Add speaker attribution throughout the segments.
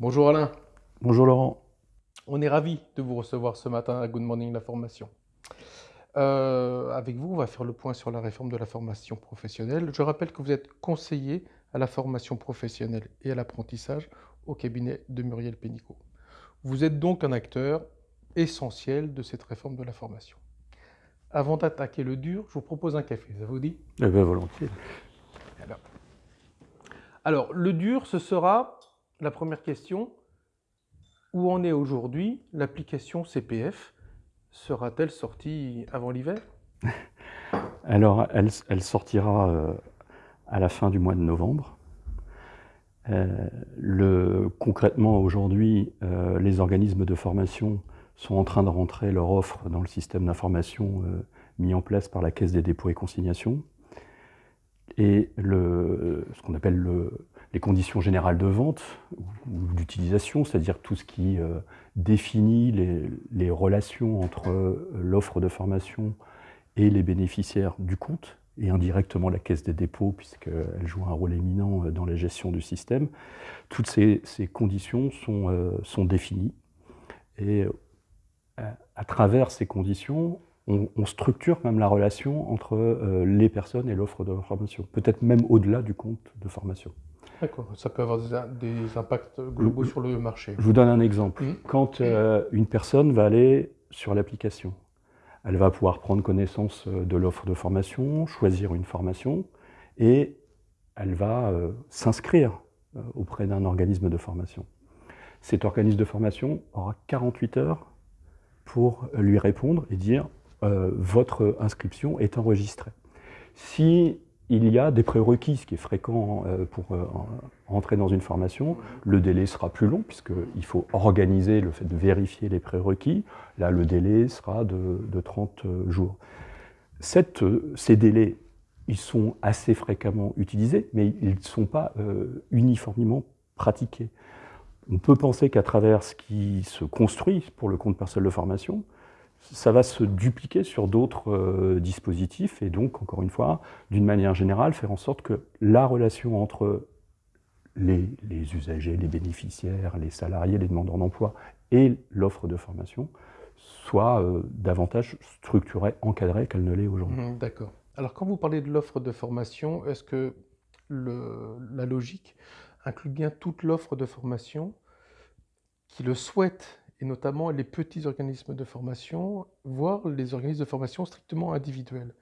Speaker 1: Bonjour Alain.
Speaker 2: Bonjour Laurent.
Speaker 1: On est ravi de vous recevoir ce matin à Good Morning la formation. Euh, avec vous, on va faire le point sur la réforme de la formation professionnelle. Je rappelle que vous êtes conseiller à la formation professionnelle et à l'apprentissage au cabinet de Muriel Pénicaud. Vous êtes donc un acteur essentiel de cette réforme de la formation. Avant d'attaquer le dur, je vous propose un café, ça vous dit?
Speaker 2: Eh bien, volontiers.
Speaker 1: Alors, alors, le dur, ce sera la première question. Où en est aujourd'hui l'application CPF Sera-t-elle sortie avant l'hiver?
Speaker 2: Alors, elle, sortira euh, à la fin du mois de novembre. Euh, concrètement, aujourd'hui, euh, les organismes de formation sont en train de rentrer leur offre dans le système d'information mis en place par la Caisse des dépôts et consignations. Et ce qu'on appelle le, les conditions générales de vente ou d'utilisation, c'est-à-dire tout ce qui euh, définit les, relations entre euh, l'offre de formation et les bénéficiaires du compte, et indirectement la caisse des dépôts, puisqu'elle joue un rôle éminent dans la gestion du système. Toutes ces, conditions sont, euh, définies. Et à travers ces conditions, on, structure même la relation entre euh, les personnes et l'offre de formation, peut-être même au-delà du compte de formation.
Speaker 1: D'accord, ça peut avoir des, des impacts globaux je, sur le marché.
Speaker 2: Je vous donne un exemple. Mmh. Quand euh, une personne va aller sur l'application, elle va pouvoir prendre connaissance euh, de l'offre de formation, choisir une formation, et elle va euh, s'inscrire euh, auprès d'un organisme de formation. Cet organisme de formation aura 48 heures pour lui répondre et dire votre inscription est enregistrée. Si il y a des prérequis, ce qui est fréquent euh, pour euh, entrer dans une formation, le délai sera plus long puisqu'il faut organiser le fait de vérifier les prérequis. Là, le délai sera de, de 30 jours. Cette, ces délais, ils sont assez fréquemment utilisés, mais ils ne sont pas euh, uniformément pratiqués. On peut penser qu'à travers ce qui se construit pour le compte personnel de formation, ça va se dupliquer sur d'autres euh, dispositifs et donc, encore une fois, d'une manière générale, faire en sorte que la relation entre les, usagers, les bénéficiaires, les salariés, les demandeurs d'emploi et l'offre de formation soit euh, davantage structurée, encadrée qu'elle ne l'est aujourd'hui.
Speaker 1: Mmh, D'accord. Alors, quand vous parlez de l'offre de formation, est-ce que le, la logique inclut bien toute l'offre de formation qui le souhaite et notamment les petits organismes de formation, voire les organismes de formation strictement individuels.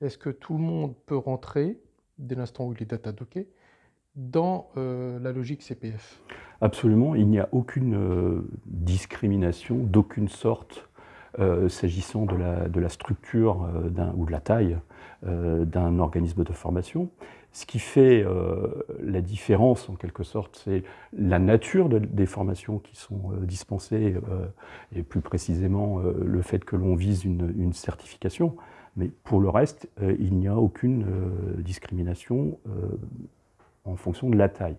Speaker 1: Est-ce que tout le monde peut rentrer, dès l'instant où il est datadocké, dans euh, la logique CPF
Speaker 2: Absolument, il n'y a aucune euh, discrimination d'aucune sorte euh, s'agissant de la, de la, structure ou de la taille d'un organisme de formation. Ce qui fait euh, la différence, en quelque sorte, c'est la nature de, des formations qui sont euh, dispensées, euh, et plus précisément le fait que l'on vise une, une, certification. Mais pour le reste, il n'y a aucune discrimination en fonction de la taille.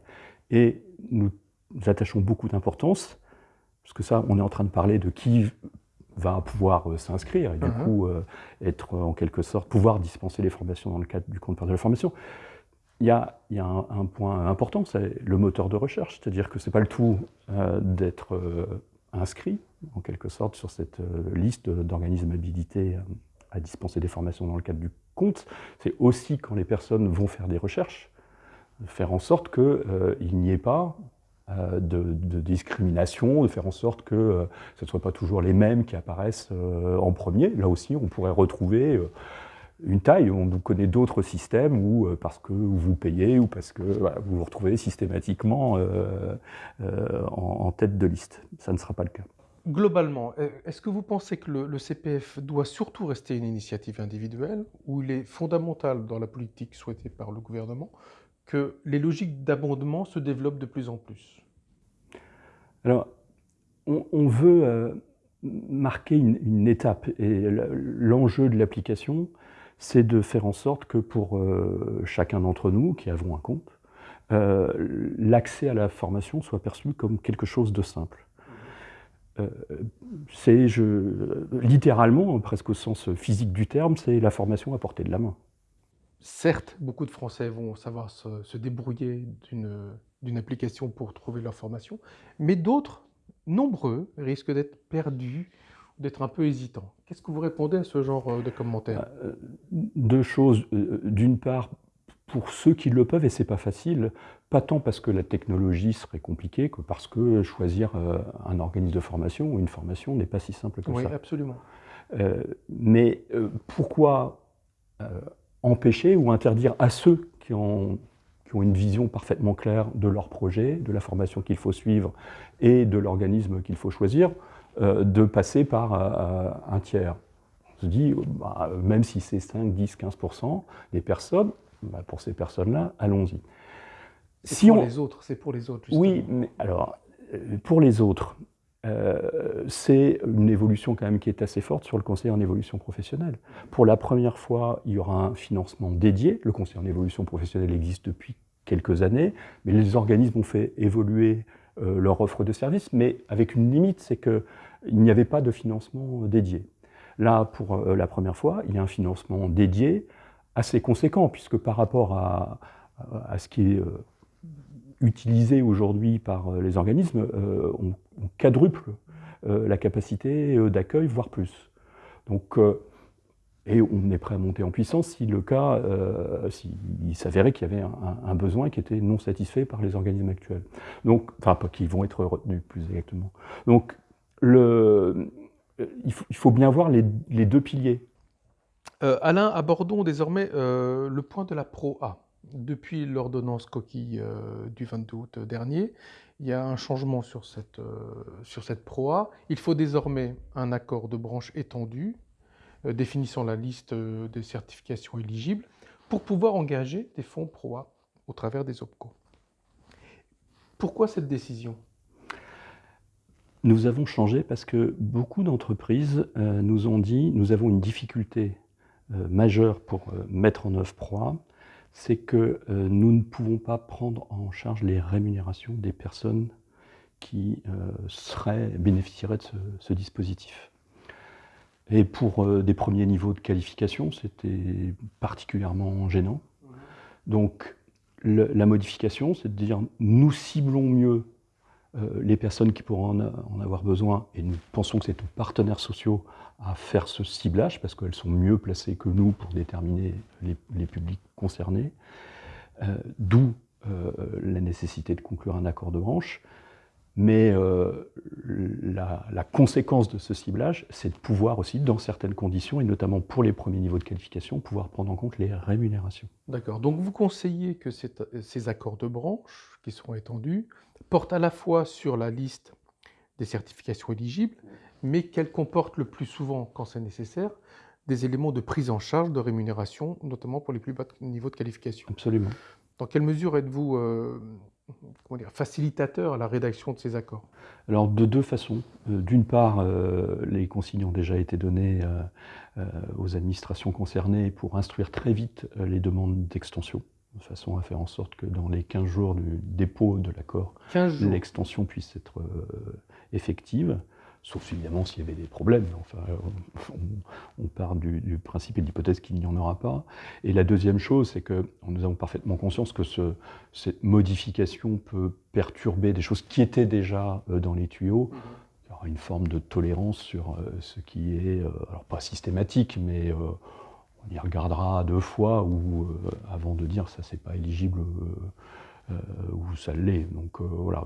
Speaker 2: Et nous, nous attachons beaucoup d'importance, parce que ça, on est en train de parler de qui va pouvoir s'inscrire et du -huh. coup être en quelque sorte pouvoir dispenser les formations dans le cadre du compte de la formation il y a, un, point important, c'est le moteur de recherche, c'est-à-dire que ce n'est pas le tout euh, d'être euh, inscrit, en quelque sorte, sur cette euh, liste d'organismes habilités à dispenser des formations dans le cadre du compte, c'est aussi quand les personnes vont faire des recherches, faire en sorte qu'il n'y ait pas de, de, discrimination, de faire en sorte que ce ne soient pas toujours les mêmes qui apparaissent en premier. Là aussi, on pourrait retrouver une taille. On connaît d'autres systèmes où, euh, parce que vous payez ou parce que voilà, vous vous retrouvez systématiquement euh, euh, en, en, tête de liste. Ça ne sera pas le cas.
Speaker 1: Globalement, est-ce que vous pensez que le, le, CPF doit surtout rester une initiative individuelle ou il est fondamental dans la politique souhaitée par le gouvernement que les logiques d'abondement se développent de plus en plus?
Speaker 2: Alors, on, on veut euh, marquer une, une, étape et l'enjeu de l'application, c'est de faire en sorte que pour euh, chacun d'entre nous qui avons un compte, euh, l'accès à la formation soit perçu comme quelque chose de simple. Euh, c'est littéralement, presque au sens physique du terme, c'est la formation à portée de la main.
Speaker 1: certes, beaucoup de Français vont savoir se, débrouiller d'une application pour trouver leur formation, mais d'autres, nombreux, risquent d'être perdus, d'être un peu hésitants. Qu'est-ce que vous répondez à ce genre euh, de commentaires?
Speaker 2: Euh, Deux choses. Euh, d'une part, pour ceux qui le peuvent, et c'est pas facile, pas tant parce que la technologie serait compliquée que parce que choisir un organisme de formation ou une formation n'est pas si simple que
Speaker 1: ça.
Speaker 2: Oui,
Speaker 1: absolument.
Speaker 2: mais pourquoi empêcher ou interdire à ceux qui ont, qui ont une vision parfaitement claire de leur projet, de la formation qu'il faut suivre et de l'organisme qu'il faut choisir, de passer par euh, un tiers On se dit, bah, même si c'est 5, 10, 15% des personnes, bah, pour ces personnes-là, allons-y.
Speaker 1: C'est si pour les autres, c'est pour les autres. Justement.
Speaker 2: Oui, mais alors, euh, pour les autres, euh, c'est une évolution quand même qui est assez forte sur le conseil en évolution professionnelle. Pour la première fois, il y aura un financement dédié. Le conseil en évolution professionnelle existe depuis quelques années, mais les organismes ont fait évoluer euh, leur offre de services, mais avec une limite, c'est qu'il n'y avait pas de financement dédié. Là, pour euh, la première fois, il y a un financement dédié assez conséquent, puisque par rapport à, ce qui est utilisé aujourd'hui par euh, les organismes, euh, on, quadruple euh, la capacité d'accueil, voire plus. Donc, et on est prêt à monter en puissance si le cas, s'il s'avérait qu'il y avait un, besoin qui était non satisfait par les organismes actuels. Donc, enfin, pas qui vont être retenus plus exactement. Donc, il, faut, bien voir les, deux piliers.
Speaker 1: Alain, abordons désormais le point de la Pro A depuis l'ordonnance coquille euh, du 22 août dernier, il y a un changement sur cette, euh, sur cette PROA. Il faut désormais un accord de branche étendu euh, définissant la liste des certifications éligibles pour pouvoir engager des fonds PROA au travers des OPCO. Pourquoi cette décision?
Speaker 2: Nous avons changé parce que beaucoup d'entreprises nous ont dit nous avons une difficulté majeure pour mettre en œuvre PROA c'est que euh, nous ne pouvons pas prendre en charge les rémunérations des personnes qui euh, seraient, bénéficieraient de ce, dispositif. Et pour euh, des premiers niveaux de qualification, c'était particulièrement gênant. Donc la modification, c'est de dire nous ciblons mieux les personnes qui pourront en, avoir besoin, et nous pensons que c'est aux partenaires sociaux à faire ce ciblage, parce qu'elles sont mieux placées que nous pour déterminer les, publics concernés, euh, d'où euh, la nécessité de conclure un accord de branche. Mais euh, la, conséquence de ce ciblage, c'est de pouvoir aussi, dans certaines conditions, et notamment pour les premiers niveaux de qualification, pouvoir prendre en compte les rémunérations.
Speaker 1: D'accord. Donc vous conseillez que ces accords de branche, qui seront étendus, portent à la fois sur la liste des certifications éligibles, mais qu'elles comportent le plus souvent, quand c'est nécessaire, des éléments de prise en charge de rémunération, notamment pour les plus bas niveaux de qualification.
Speaker 2: Absolument.
Speaker 1: Dans quelle mesure êtes-vous euh, facilitateur à la rédaction de ces accords?
Speaker 2: Alors, de deux façons. Euh, d'une part, euh, les consignes ont déjà été données aux administrations concernées pour instruire très vite les demandes d'extension de façon à faire en sorte que dans les 15 jours du dépôt de l'accord, l'extension puisse être effective sauf évidemment s'il y avait des problèmes. Enfin, on, part du, principe et de l'hypothèse qu'il n'y en aura pas. Et la deuxième chose, c'est que nous avons parfaitement conscience que ce, cette modification peut perturber des choses qui étaient déjà euh, dans les tuyaux. Mhm. Il y aura une forme de tolérance sur euh, ce qui est, euh, alors pas systématique, mais y regardera deux fois ou avant de dire ça c'est pas éligible ou ça l'est. Donc voilà,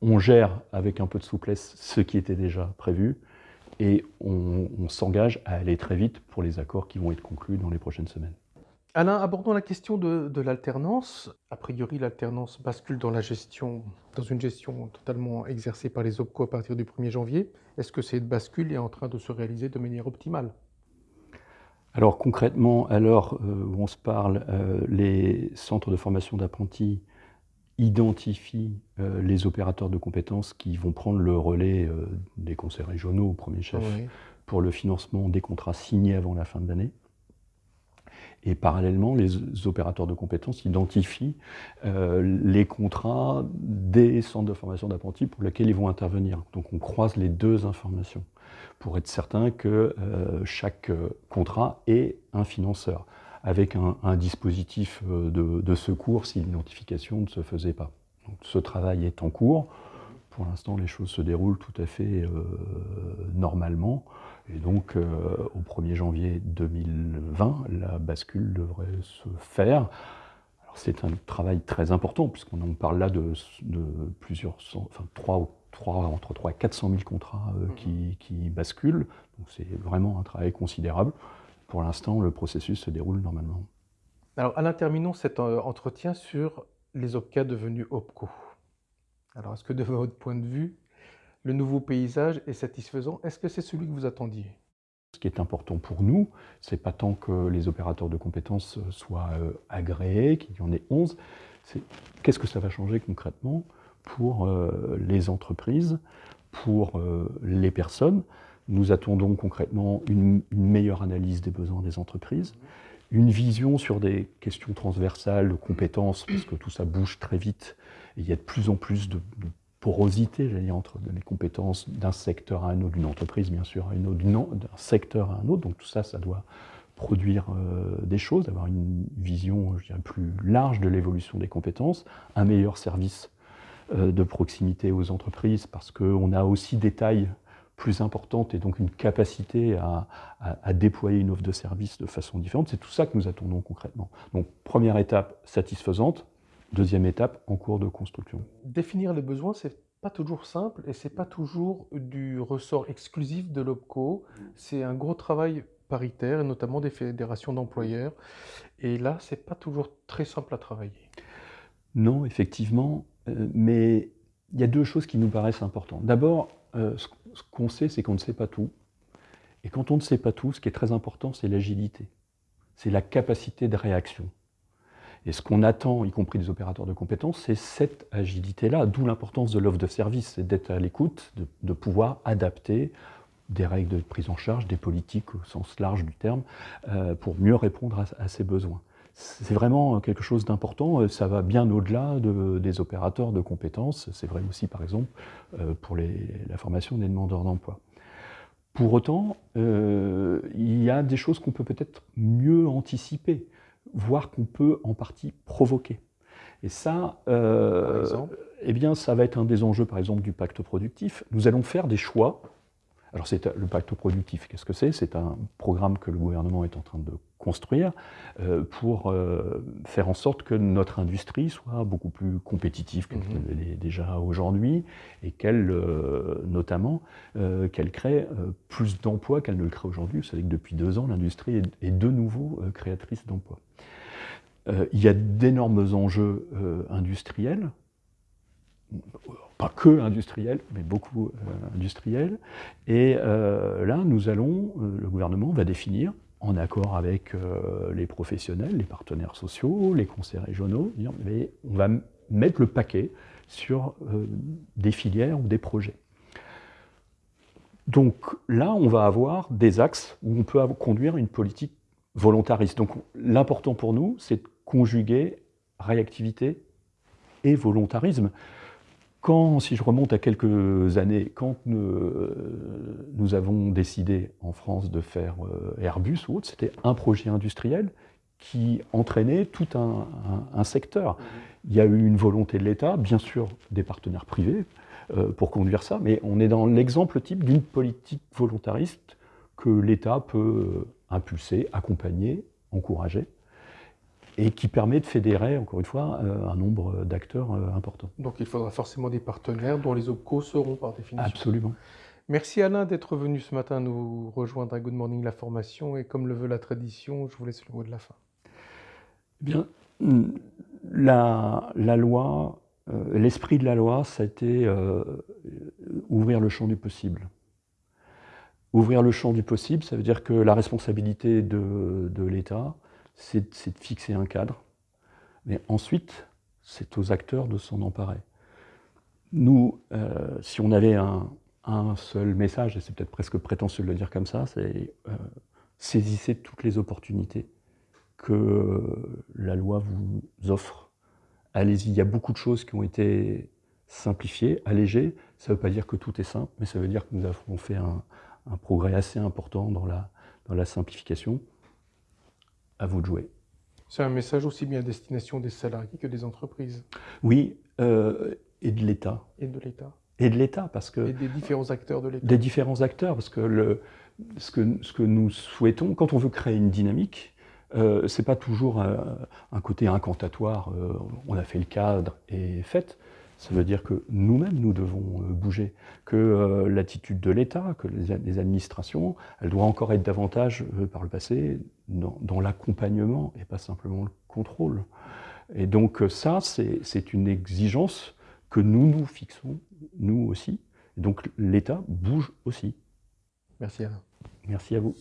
Speaker 2: on gère avec un peu de souplesse ce qui était déjà prévu et on, s'engage à aller très vite pour les accords qui vont être conclus dans les prochaines semaines.
Speaker 1: Alain, abordons la question de, l'alternance. A priori, l'alternance bascule dans la gestion, dans une gestion totalement exercée par les OPCO à partir du 1er janvier. Est-ce que cette bascule est en train de se réaliser de manière optimale?
Speaker 2: Alors concrètement, à l'heure euh, où on se parle, euh, les centres de formation d'apprentis identifie euh, les opérateurs de compétences qui vont prendre le relais des conseils régionaux au premier chef pour le financement des contrats signés avant la fin de l'année. Et parallèlement, les opérateurs de compétences identifient euh, les contrats des centres de formation d'apprentis pour lesquels ils vont intervenir. Donc on croise les deux informations pour être certain que chaque contrat ait un financeur. avec un, dispositif de, secours si l'identification ne se faisait pas. ce travail est en cours. Pour l'instant, les choses se déroulent tout à fait normalement. Et donc, au 1er janvier 2020, la bascule devrait se faire. C'est un travail très important, puisqu'on parle là de, plusieurs, enfin, 3, 3, entre 3 et 400 000 contrats euh, mhm. qui, basculent. Donc c'est vraiment un travail considérable. Pour l'instant, le processus se déroule normalement.
Speaker 1: Alors, Alain, terminons cet euh, entretien sur les OPCA devenus OPCO. Alors, est-ce que de votre point de vue, le nouveau paysage est satisfaisant Est-ce que c'est celui que vous attendiez?
Speaker 2: Ce qui est important pour nous, c'est pas tant que les opérateurs de compétences soient euh, agréés, qu'il y en ait 11, c'est qu'est-ce que ça va changer concrètement pour euh, les entreprises, pour euh, les personnes? Nous attendons concrètement une, meilleure analyse des besoins des entreprises, une vision sur des questions transversales de compétences, parce que tout ça bouge très vite, et il y a de plus en plus de, de porosité, j'allais dire, entre les compétences d'un secteur à un autre, d'une entreprise bien sûr à une autre, d'un secteur à un autre. Donc tout ça, ça doit produire euh, des choses, avoir une vision je dirais, plus large de l'évolution des compétences, un meilleur service euh, de proximité aux entreprises, parce qu'on a aussi des tailles plus importantes et donc une capacité à, à déployer une offre de service de façon différente. C'est tout ça que nous attendons concrètement. Donc première étape satisfaisante, Deuxième étape, en cours de construction.
Speaker 1: Définir les besoins, c'est pas toujours simple et c'est pas toujours du ressort exclusif de l'OPCO. C'est un gros travail paritaire, et notamment des fédérations d'employeurs. Et là, c'est pas toujours très simple à travailler.
Speaker 2: Non, effectivement, euh, mais il y a deux choses qui nous paraissent importantes. D'abord, euh, ce qu'on sait, c'est qu'on ne sait pas tout. Et quand on ne sait pas tout, ce qui est très important, c'est l'agilité. C'est la capacité de réaction. Et ce qu'on attend, y compris des opérateurs de compétences, c'est cette agilité-là, d'où l'importance de l'offre de service, d'être à l'écoute, de, pouvoir adapter des règles de prise en charge, des politiques au sens large du terme, euh, pour mieux répondre à, ces besoins. C'est vraiment quelque chose d'important, ça va bien au-delà des opérateurs de compétences, c'est vrai aussi par exemple euh, pour la formation des demandeurs d'emploi. Pour autant, euh, il y a des choses qu'on peut peut-être mieux anticiper voire qu'on peut en partie provoquer. Et ça, euh, eh bien, ça va être un des enjeux, par exemple, du pacte productif. Nous allons faire des choix. Alors, c'est le pacte productif, qu'est-ce que c'est? C'est un programme que le gouvernement est en train de construire euh, pour euh, faire en sorte que notre industrie soit beaucoup plus compétitive qu'elle est déjà aujourd'hui et qu'elle, euh, notamment, qu'elle crée plus d'emplois qu'elle ne le crée aujourd'hui. Vous savez que depuis deux ans, l'industrie est, de nouveau créatrice d'emplois. Il y a d'énormes enjeux industriels, pas que industriels, mais beaucoup industriels. Et là, nous allons, le gouvernement va définir en accord avec euh, les professionnels, les partenaires sociaux, les conseils régionaux, on va mettre le paquet sur euh, des filières ou des projets. Donc là, on va avoir des axes où on peut conduire une politique volontariste. Donc l'important pour nous, c'est conjuguer réactivité et volontarisme. Quand, si je remonte à quelques années, quand nous, avons décidé en France de faire euh, Airbus ou autre, c'était un projet industriel qui entraînait tout un, secteur. Il y a eu une volonté de l'État, bien sûr des partenaires privés, euh, pour conduire ça, mais on est dans l'exemple type d'une politique volontariste que l'État peut impulser, accompagner, encourager et qui permet de fédérer, encore une fois, euh, un nombre d'acteurs euh, important.
Speaker 1: Donc il faudra forcément des partenaires dont les OPCO seront par définition.
Speaker 2: Absolument.
Speaker 1: Merci Alain d'être venu ce matin nous rejoindre à Good Morning la formation et comme le veut la tradition, je vous laisse le mot de la fin.
Speaker 2: Eh bien, la, la loi, euh, l'esprit de la loi, ça a été ouvrir le champ du possible. Ouvrir le champ du possible, ça veut dire que la responsabilité de, de l'État, c'est de fixer un cadre, mais ensuite, c'est aux acteurs de s'en emparer. Nous, euh, si on avait un, seul message, et c'est peut-être presque prétentieux de le dire comme ça, c'est euh, saisissez toutes les opportunités que la loi vous offre. Allez-y, il y a beaucoup de choses qui ont été simplifiées, allégées. Ça ne veut pas dire que tout est simple, mais ça veut dire que nous avons fait un, progrès assez important dans la, dans la simplification. À vous de jouer.
Speaker 1: C'est un message aussi bien à destination des salariés que des entreprises.
Speaker 2: Oui, euh, et de l'État.
Speaker 1: Et de l'État.
Speaker 2: Et de l'État, parce que...
Speaker 1: Et des différents acteurs de l'État.
Speaker 2: Des différents acteurs, parce que le, ce, que ce que nous souhaitons, quand on veut créer une dynamique, euh, ce n'est pas toujours un, un côté incantatoire, euh, on a fait le cadre et fait. Ça veut dire que nous-mêmes, nous devons euh, bouger, que euh, l'attitude de l'État, que les, administrations, elle doit encore être davantage, euh, par le passé, dans, l'accompagnement et pas simplement le contrôle. Et donc ça, c'est une exigence que nous nous fixons, nous aussi. Et donc l'État bouge aussi.
Speaker 1: Merci Alain.
Speaker 2: Merci à vous.